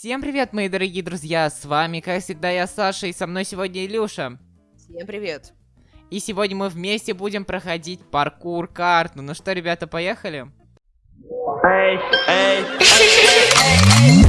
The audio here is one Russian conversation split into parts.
Всем привет, мои дорогие друзья, с вами, как всегда, я Саша, и со мной сегодня Илюша. Всем привет. И сегодня мы вместе будем проходить паркур карту. Ну что, ребята, поехали? Эй, эй, эй,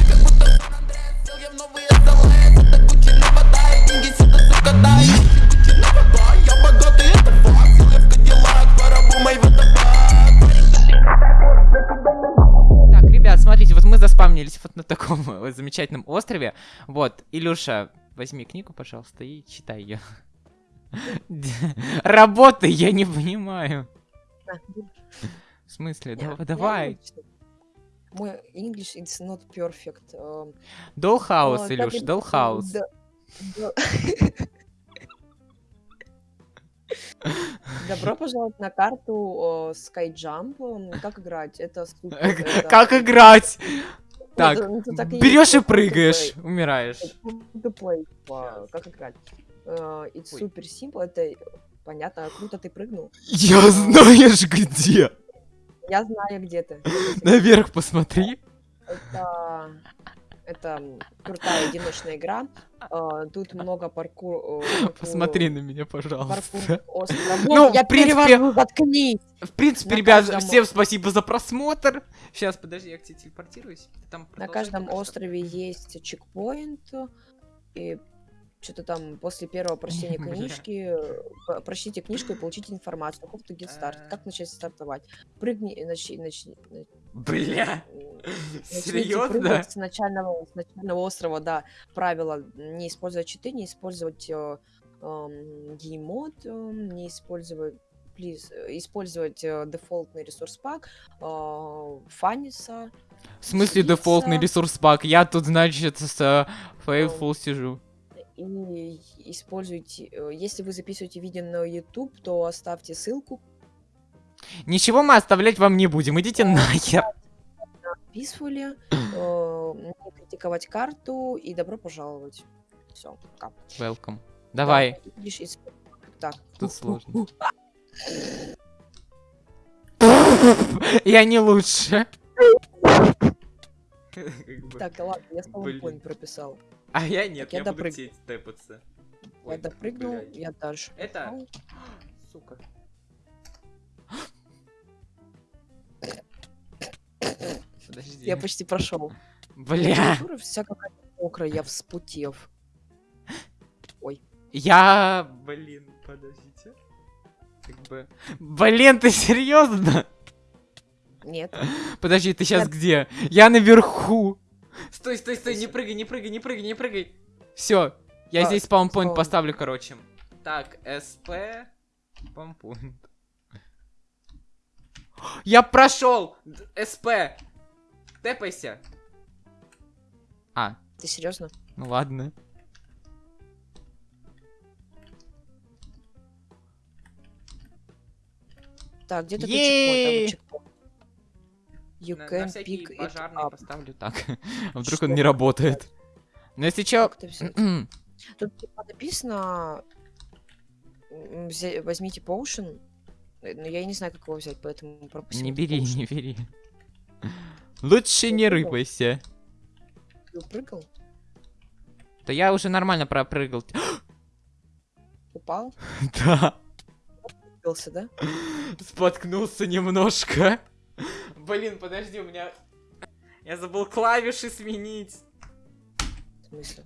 заспамнились вот на таком замечательном острове. Вот, Илюша, возьми книгу, пожалуйста, и читай ее. Работы, я не понимаю. В смысле? Давай. Мой English is not perfect. Dollhouse, Илюш, Dollhouse. Добро пожаловать на карту Skyjump. Как играть? Это супер. Как играть? Так, берешь и прыгаешь, умираешь. Как играть? Э, it's супер simple, это понятно, круто ты прыгнул. Я а, знаешь где? Я знаю где ты. Наверх посмотри. Это это крутая одиночная игра. Uh, тут много паркур... Uh, Посмотри на меня, пожалуйста. Ну, я принципе... заткнись! В принципе, ребят, всем спасибо за просмотр. Сейчас, подожди, я к тебе телепортируюсь. На каждом острове есть чекпоинт. И что-то там после первого прочтения книжки, прочтите книжку и получите информацию. Каков то старт, как начать стартовать. Прыгни, начни, начни. Бля, серьезно? С начального, с начального острова, да, правило, не использовать читы, не использовать э, э, геймод, э, не использовать please, использовать э, дефолтный ресурс пак, э, фаниса. В смысле дефолтный ресурс пак? Я тут, значит, с э, Faithful сижу и используйте, э, если вы записываете видео на YouTube, то оставьте ссылку. Ничего мы оставлять вам не будем, идите нахер. Писфули, э, не критиковать карту и добро пожаловать. Все, пока. Welcome. Давай. Так. Тут сложно. Я не лучше. Так, ладно, я с прописал. А я нет, так, я, я буду допрыг... тэпаться. Я допрыгнул, блядь. я дальше. Это... Сука. Подожди. Я почти прошел. Бля. Вся какая-то мокрая, я вспутев. Ой. Я, блин, подождите. Как бы... Блин, ты серьезно? Нет. Подожди, ты сейчас Нет. где? Я наверху. Стой, стой, стой, не прыгай, не прыгай, не прыгай, не прыгай. Все, я здесь спаунпоинт поставлю, короче. Так, СП, спаунпоинт. Я прошел! СП! Тэпайся! А. Ты серьезно? Ну ладно. Так, где-то чекпоинт. You на, can на pick пожарный поставлю так. вдруг что? он не работает. Но если чё... Тут типа написано... Возьмите поушен. Но я не знаю, как его взять, поэтому пропустим. Не бери, не бери. Лучше не рыпайся. Ты прыгал? Да я уже нормально пропрыгал. Упал? Да. Споткнулся, да? Споткнулся немножко. Блин, подожди, у меня... Я забыл клавиши сменить. В смысле?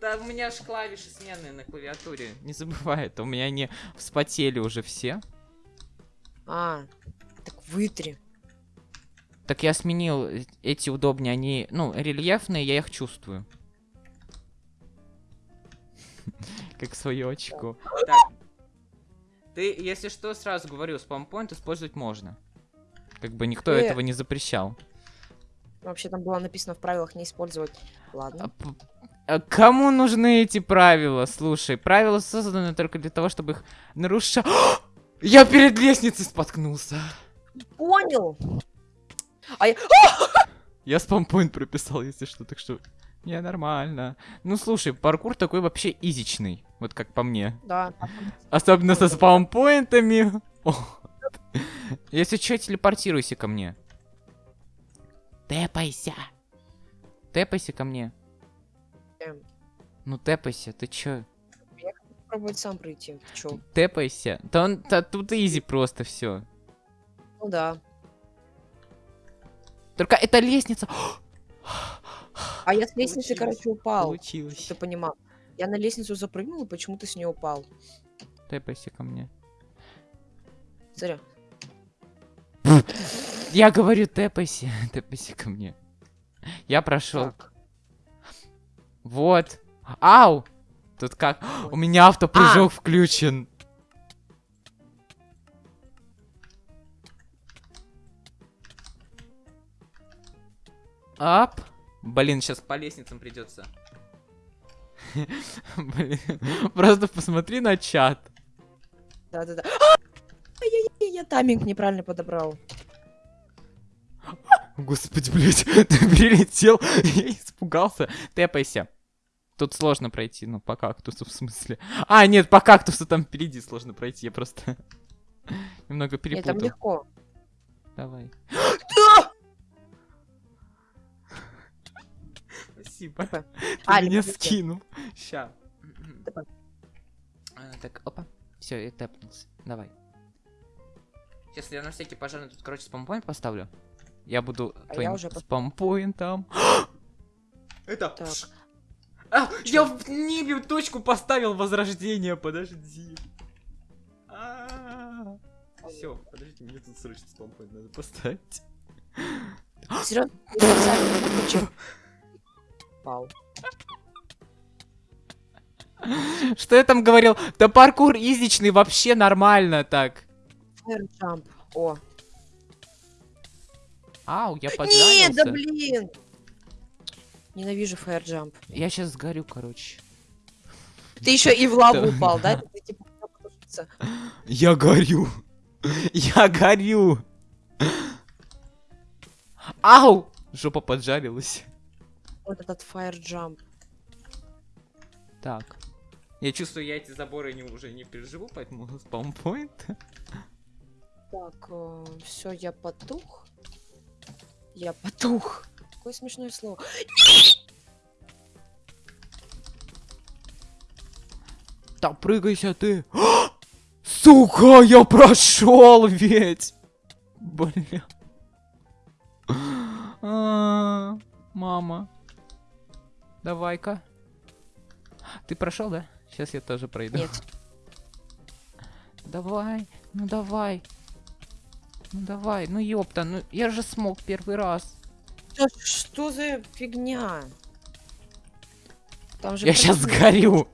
Да у меня же клавиши сменные на клавиатуре. Не забывай это, у меня они вспотели уже все. А, так вытри. Так я сменил эти удобнее, они, ну, рельефные, я их чувствую. Как свою очку. Так. Ты, если что, сразу говорю, спампоинт использовать можно. Как бы никто э... этого не запрещал. Вообще там было написано в правилах не использовать. Ладно. А, а кому нужны эти правила? Слушай, правила созданы только для того, чтобы их нарушать. Я перед лестницей споткнулся. Понял. А я... я спампоинт прописал, если что, так что... Не, нормально. Ну, слушай, паркур такой вообще изичный. Вот как по мне. Да. Особенно со спаунпоинтами. Если что, телепортируйся ко мне. Тэпайся. Тэпайся ко мне. Ну тэпайся, ты чё? Пробовать сам пройти. Ты чё? Тэпайся. Да он, да тут изи просто все. Ну да. Только это лестница. А я с лестницы, короче, упал. Получилось. Ты понимал. Я на лестницу запрыгнул, и почему-то с нее упал. Тэпайся ко мне. Смотри. Я говорю, тэпайся. Тэпайся ко мне. Я прошел. Вот. Ау! Тут как? У меня автопрыжок включен. Ап. Блин, сейчас по лестницам придется. Блин, просто посмотри на чат. Да-да-да. Я тайминг неправильно подобрал. Господи, блядь, ты перелетел, я испугался. Тэпайся. Тут сложно пройти, ну, по кактусу, в смысле. А, нет, по кактусу там впереди сложно пройти, я просто немного Нет, там перепутал. легко. Давай. Спасибо. Опа. Ты А, меня скинул. Ща. А, Так, опа. Все, я тэпнулся. Давай. Сейчас я на всякий пожарный тут, короче, спампоинт поставлю. Я буду А я твоим уже спампоинтом. Это... А, я в небе точку поставил возрождение, подожди. Все, подожди, мне тут срочно спампоинт надо поставить. Серьезно? Упал. Что я там говорил? Да паркур изичный вообще нормально так. Fire jump. О. Ау, я Нет, поджарился. да блин! Ненавижу fire jump. Я сейчас сгорю, короче. Ты еще и в лаву упал, да? Типа. Я горю. Я горю. Ау! Жопа поджарилась. Вот этот fire jump. Так. Я чувствую, я эти заборы не, уже не переживу, поэтому спаунпоинт. Так, все, я потух. Я потух. Какое смешное слово. Да прыгайся ты. Сука, я прошел ведь. Бля. А, Мама. Давай-ка. Ты прошел, да? Сейчас я тоже пройду. Нет. Давай, ну давай. Ну давай, ну ёпта, ну я же смог первый раз. Да что за фигня? Там же Я сейчас сгорю.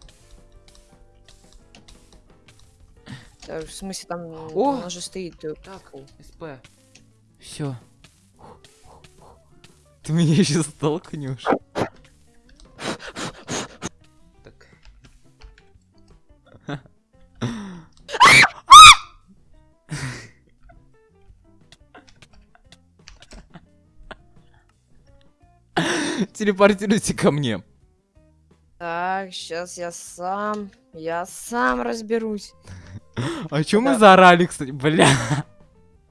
Да, В смысле, там О! у нас же стоит. э, Так, СП. Все. Ты меня еще столкнешь. Телепортируйте ко мне. Так, сейчас я сам, я сам разберусь. А чё мы заорали, кстати? Бля.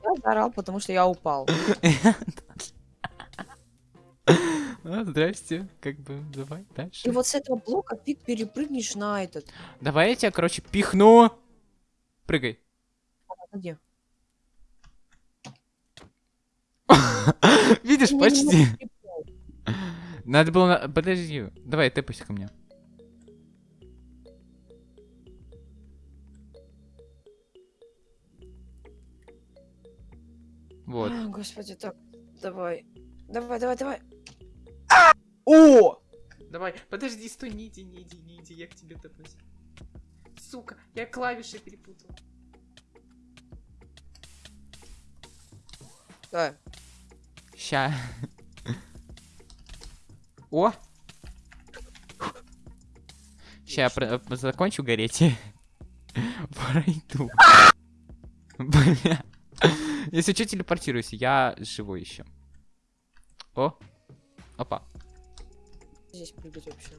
Я заорал, потому что я упал. А, здрасте. Как бы, давай дальше. И вот с этого блока ты перепрыгнешь на этот. Давай я тебя, короче, пихну. Прыгай. Где? Видишь, почти. Надо было... на- Подожди. Давай, тэпайся ко мне. Вот. А, Господи, так, давай. Давай, давай, давай. О! Давай, подожди, стой, не иди, не иди, не иди, я к тебе тэпнусь. Сука, я клавиши перепутал. Давай. Ща. О! Ща я э, закончу гореть. Пройду. Бля. Если что, телепортируйся, я живой еще. О! Опа. Здесь прыгать вообще.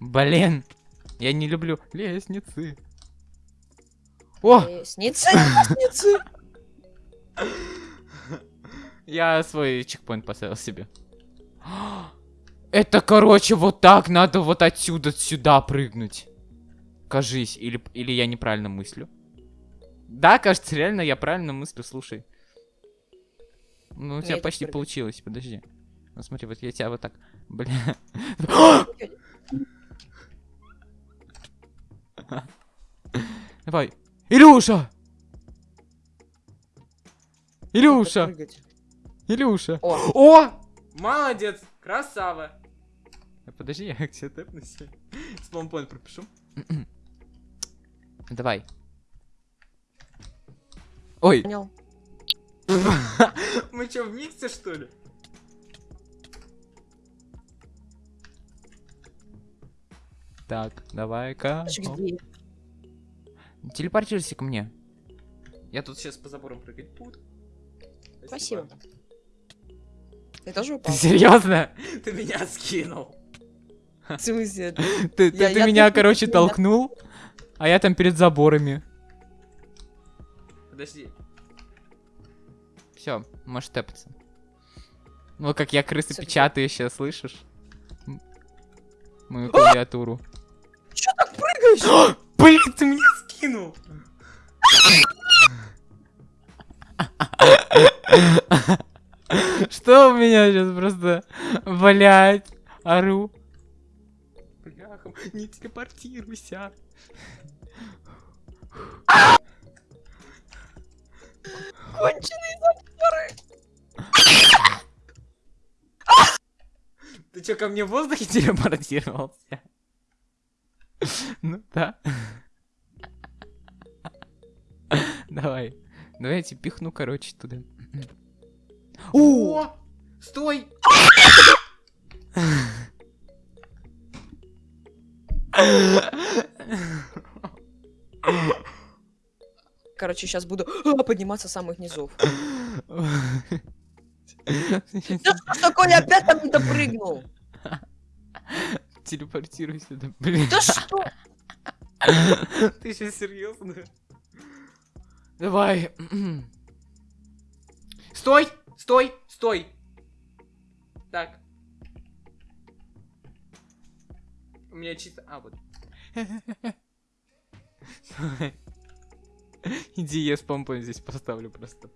Блин! Я не люблю лестницы. О! Лестницы, лестницы. Я свой чекпоинт поставил себе. Это, короче, вот так надо вот отсюда сюда прыгнуть. Кажись, или, или я неправильно мыслю. Да, кажется, реально я правильно мыслю, слушай. Ну, у тебя почти получилось, подожди. Ну, смотри, вот я тебя вот так, бля. Давай. Илюша! Илюша! Илюша! О, О! Молодец! Красава! А, Подожди, я к тебе тэпнусь. Спампоинт пропишу. Давай. Ой, понял. мы что, в миксе, что ли? Так, давай-ка. Телепортируйся ко мне. Я тут сейчас по заборам прыгать буду. Спасибо. Ты тоже Ты упал? серьезно? Ты меня скинул. В смысле? Ты, ты- Я- ты я меня, короче, толкнул, а я там перед заборами. Подожди. Все, можешь тэпаться. Ну, как я крысы Всё, печатаю сейчас, слышишь? Мою клавиатуру. Чё так прыгаешь? Блин, ты меня скинул! Что у меня сейчас просто, блять, ору. Не телепортируйся. Конченые заборы. Ты что, ко мне в воздухе телепортировался? Ну да. Давай. Давай я тебе пихну, короче, туда. О! Стой! Короче, сейчас буду а, подниматься с самых низов. Да что такое, я опять там не допрыгнул? Телепортируйся, да, блин. Да что? Ты сейчас серьезно? Давай. Стой! Стой! Стой! Так. У меня чисто... А, вот. Иди, я спампон здесь поставлю просто.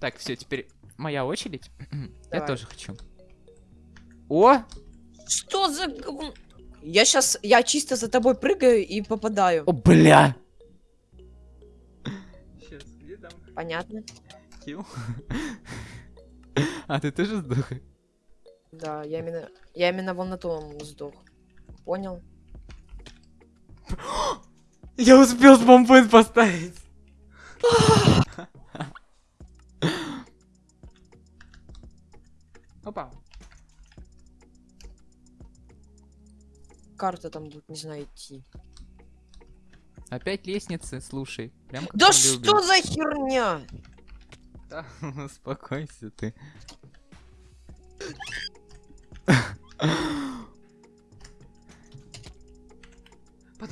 Так, все, теперь моя очередь. Я тоже хочу. О! Что за Я сейчас, я чисто за тобой прыгаю и попадаю. О, бля! Сейчас, где там Понятно? килл? А ты тоже сдох? Да, я именно, я именно вон на том сдох. Понял? Я успел спампоинт поставить. Опа. Карта там будет, не знаю, идти. Опять лестницы, слушай. Прям Да что любим. за херня? Да, успокойся ты.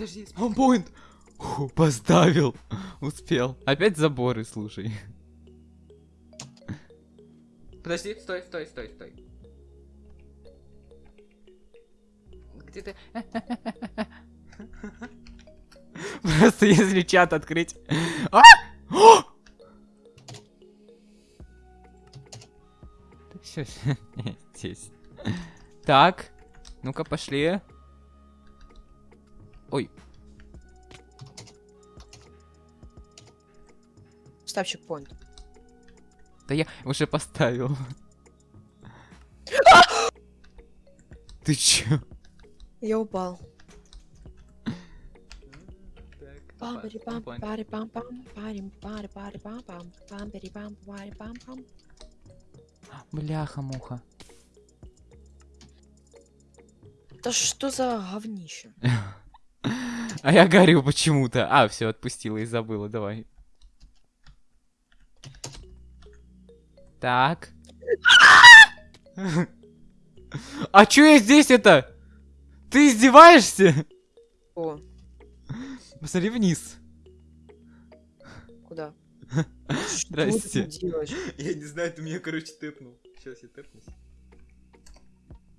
Подожди, спампоинт! Фу, Поставил. Успел. Опять заборы, слушай. Подожди, стой, стой, стой, стой. Где ты? Просто если чат открыть. А! О! Все, здесь. Так, ну-ка пошли. Ой, Ставь чекпоинт. да я уже поставил. Ты чё? Я упал. Бляха-муха. Да что за говнище? А я горю почему-то. А, все, отпустила и забыла, давай. Так. А чё я здесь это? Ты издеваешься? О, Посмотри вниз. куда? Здрасте. Я не знаю, ты меня, короче, тэпнул. Сейчас я тэпнусь.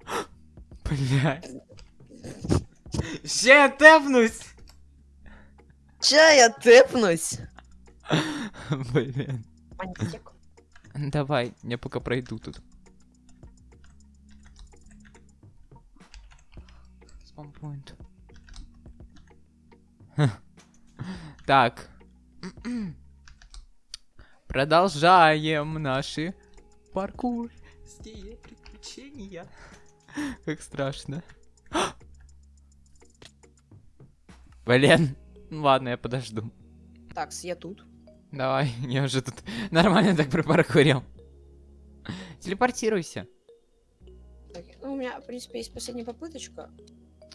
Блядь. Ща я тэпнусь! Ча я тэпнусь? Блин. Давай, я пока пройду тут. Спампоинт. Так. Продолжаем наши паркурские приключения. Как страшно. Блин. Ну Ладно, я подожду. Так, я тут. Давай, я уже тут нормально так пропаркурил. Телепортируйся. Так, ну, у меня, в принципе, есть последняя попыточка.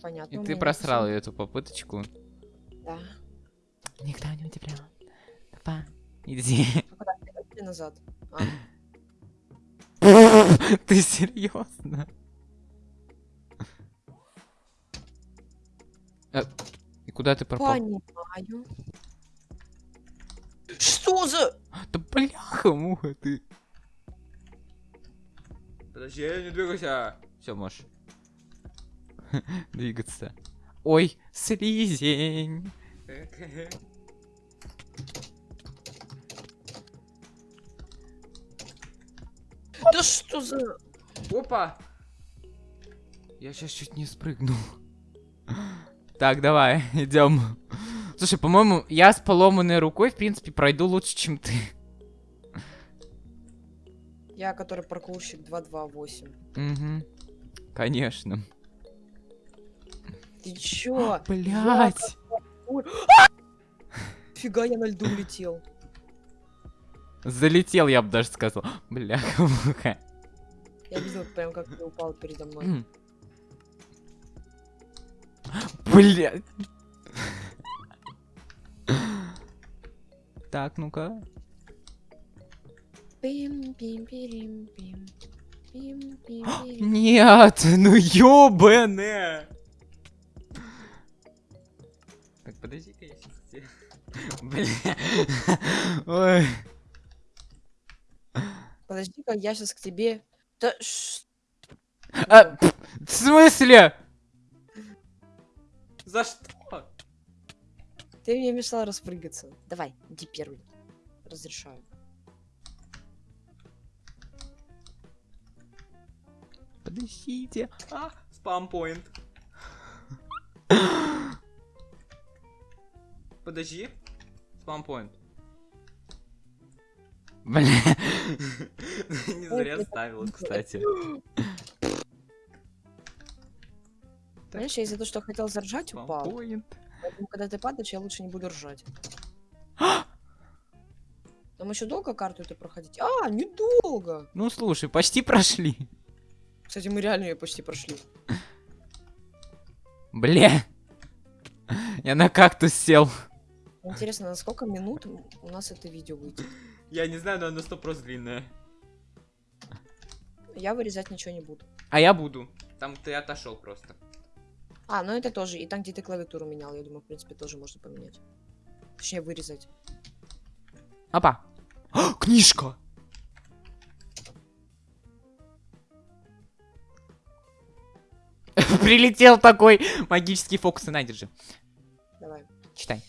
Понятно. И ты просрал всё- эту попыточку. Да. Никто не удивлен. Давай, иди. А куда? Назад? А, Ты серьезно? Куда ты пропал? понимаю. Что за... Да бляха, муха ты. Подожди, я не двигайся. Все, можешь. Двигаться. Ой, слизень. Да что за... Опа! Я сейчас чуть не спрыгнул. Так, давай, идем. Слушай, по-моему, я с поломанной рукой, в принципе, пройду лучше, чем ты. Я, который паркурщик 228. Угу. Конечно. Ты чё? Блять. Фига, я на льду улетел. Залетел, я бы даже сказал. Бляха, муха. Я видел прям, как ты упал передо мной. Блять. Так, ну-ка. Нет, ну ёбаное. Так, подожди-ка я сейчас Бля. Ой. Подожди-ка, я сейчас к тебе... Да А, в смысле? За что? Ты мне мешал распрыгаться. Давай, иди первый. Разрешаю. Подождите. А, спампоинт. Подожди. Спампоинт. Бля. Не зря ставил, кстати. Знаешь, я из-за того, что хотел заржать, упал. Поэтому, когда ты падаешь, я лучше не буду ржать. Там еще долго карту это проходить? А, недолго. Ну слушай, почти прошли. Кстати, мы реально ее почти прошли. Бля. Я на кактус сел. Интересно, на сколько минут у нас это видео выйдет? Я не знаю, но оно сто просто длинное. Я вырезать ничего не буду. А я буду. Там ты отошел просто. А, ну это тоже. И там, где ты клавиатуру менял, я думаю, в принципе, тоже можно поменять. Точнее, вырезать. Опа. А, книжка. Прилетел такой магический фокус. На, держи. Давай. Читай.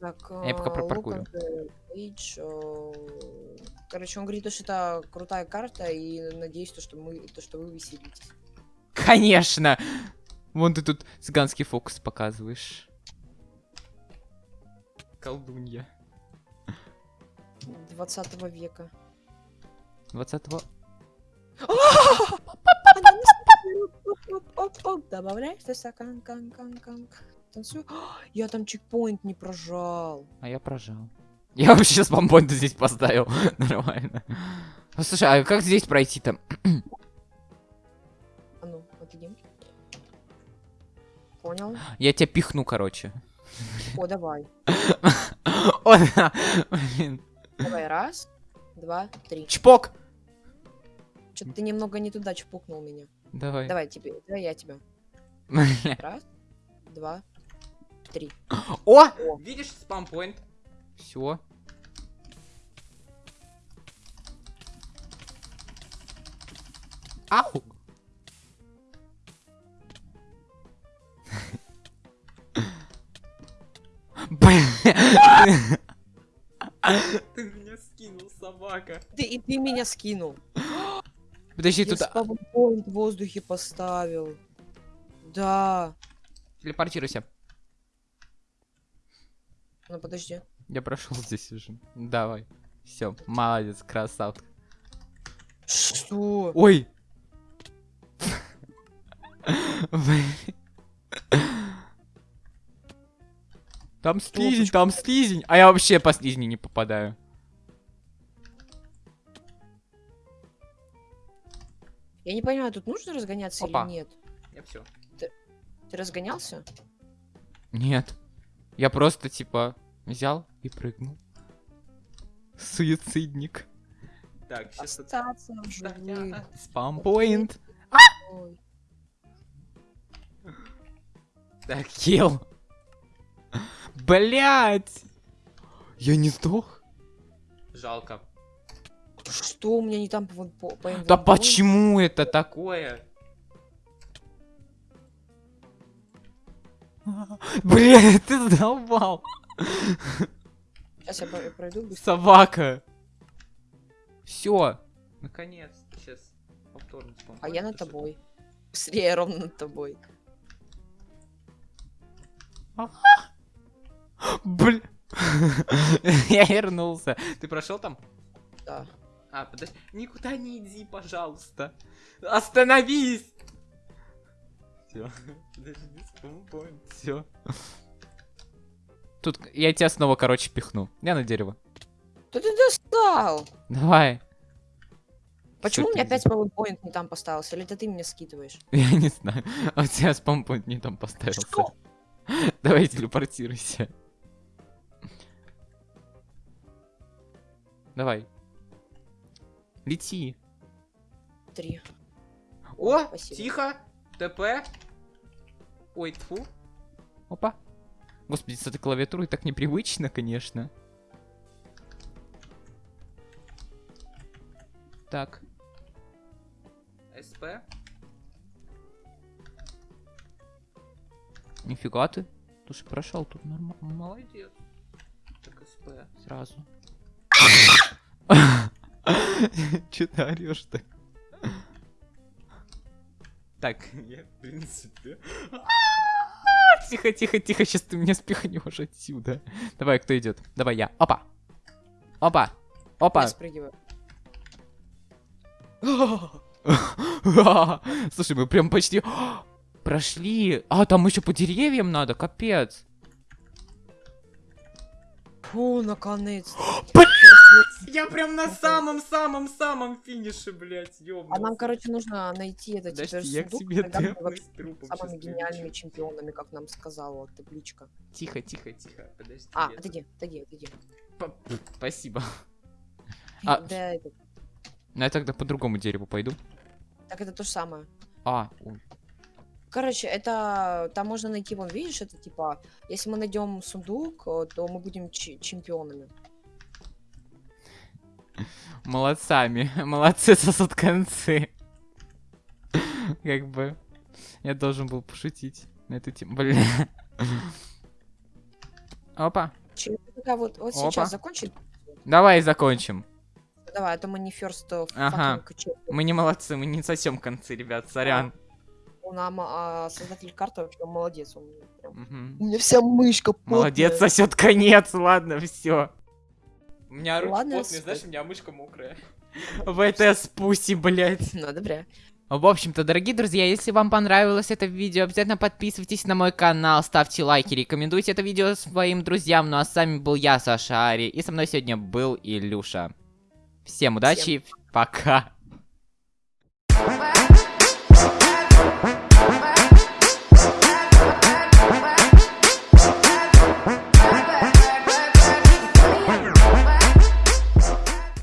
Так, Я пока а, look at the page, э, Короче, он говорит, то, что это крутая карта, и надеюсь, то, что мы, то, что вы веселитесь. Конечно. Вон ты тут цыганский фокус показываешь. Колдунья. 20 века. 20-го. Оп-оп-оп, Добавляешь ты стакан, кан, кан, кан. Танцую. Я там чекпоинт не прожал. А я прожал. Я вообще с помпонта здесь поставил. Нормально. Слушай, а как здесь пройти-то? А ну, отойди. Понял. Я тебя пихну, короче. О, давай. О, да. Блин. Давай, раз, два, три. Чпок! Что-то ты немного не туда чпукнул меня. Давай. Давай тебе, давай я тебя. Раз, два, три. О! О! Видишь спампоинт? Все. Ау! Ты меня скинул, собака. Ты, и ты меня скинул. Подожди, Я тут спавнпоинт в воздухе поставил. Да. телепортируйся. Ну подожди. Я прошел здесь уже. Давай. Все, молодец, красавка. Что? Ой! Там слизень, там слизень. А я вообще по слизни не попадаю. Я не понимаю, тут нужно разгоняться Опа. или нет? Я все. Ты разгонялся? Нет. Я просто типа взял и прыгнул. Суицидник. Так, Остаться в живых. Спампоинт. Так, килл. Блять. Я не сдох. Жалко. Что у меня не там по, по, по Да почему это такое? Блин, ты задолбал. Сейчас я про- пройду быстро. Собака. Все. Наконец. Сейчас повторно спам. А я над тобой. Быстрее, ровно над тобой. Блин. Я вернулся. Ты прошел там? Да. А, подожди. Никуда не иди, пожалуйста. Остановись! Все. Подожди, спампоинт. Все. Тут я тебя снова, короче, пихну. Я на дерево. Да ты достал! Давай. Почему у меня опять PowerPoint не там поставился? Или это ты меня скидываешь? Я не знаю. А у тебя спампоинт не там поставился. Что? Давай телепортируйся. Давай. Лети. Три. О, Спасибо. тихо. ТП. Ой, тфу. Опа. Господи, с этой клавиатурой так непривычно, конечно. Так. СП. Нифига ты. Слушай, прошел тут нормально. Молодец. Так, СП. Сразу. Че ты орешь-то? Так, я, в принципе... Тихо, тихо, тихо, сейчас ты меня спихнешь отсюда. Давай, кто идет? Давай я. Опа. Опа. Опа. Я спрыгиваю. Слушай, мы прям почти прошли. А, там еще по деревьям надо, капец. Фу, наконец. Я прям на самом-самом-самом финише, блядь, ёбнулся. А нам, короче, нужно найти этот теперь Подожди, я к сундук, тебе самыми гениальными чемпионами, как нам сказала табличка. Тихо, тихо, тихо, подожди. А, отойди, отойди, отойди. Спасибо. А. Да, это- Ну, я тогда по другому дереву пойду. Так это то же самое. А, ой. Короче, это там можно найти, вон, видишь, это типа, если мы найдем сундук, э, то мы будем чемпионами. Молодцами. Молодцы сосут концы. Как бы. Я должен был пошутить на эту тему. Блин. Опа. Такая вот, вот Опа. сейчас закончить. Давай закончим. Давай, а то мы не first Ага. Мы не молодцы, мы не сосем концы, ребят, сорян. У нам а, создатель карты вообще молодец. Он прям- Мгм. У меня вся мышка Молодец, потная. сосет конец, ладно, все. У меня руки Ладно, потные, знаешь, у меня мышка мокрая. ВТС пуси, блядь. Ну, добре. В общем-то, дорогие друзья, если вам понравилось это видео, обязательно подписывайтесь на мой канал, ставьте лайки, рекомендуйте это видео своим друзьям. Ну а с вами был я, Саша Ари, и со мной сегодня был Илюша. Всем удачи, пока.